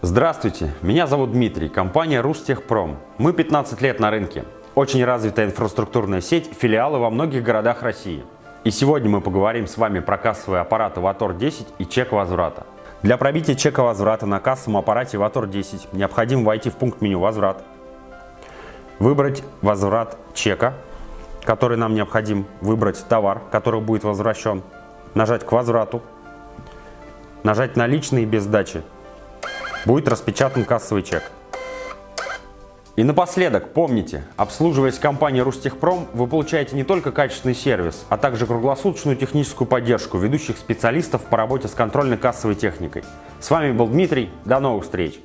Здравствуйте, меня зовут Дмитрий, компания Рустехпром. Мы 15 лет на рынке. Очень развитая инфраструктурная сеть, филиалы во многих городах России. И сегодня мы поговорим с вами про кассовые аппараты Ватор 10 и чек возврата. Для пробития чека возврата на кассовом аппарате Ватор 10 необходимо войти в пункт меню «Возврат», выбрать «Возврат чека», который нам необходим, выбрать товар, который будет возвращен, нажать «К возврату», нажать «Наличные без сдачи», будет распечатан кассовый чек. И напоследок, помните, обслуживаясь компанией Рустехпром, вы получаете не только качественный сервис, а также круглосуточную техническую поддержку ведущих специалистов по работе с контрольно-кассовой техникой. С вами был Дмитрий, до новых встреч!